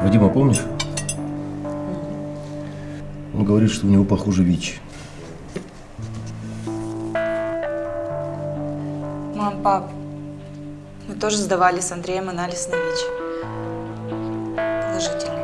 Ну, Вадима помнишь? Он говорит, что у него похоже ВИЧ. Мам, пап, мы тоже сдавали с Андреем анализ на ВИЧ. Положительный.